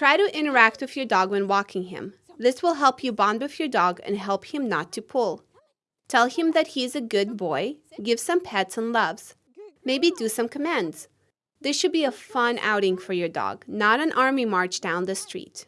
Try to interact with your dog when walking him. This will help you bond with your dog and help him not to pull. Tell him that he is a good boy, give some pets and loves. Maybe do some commands. This should be a fun outing for your dog, not an army march down the street.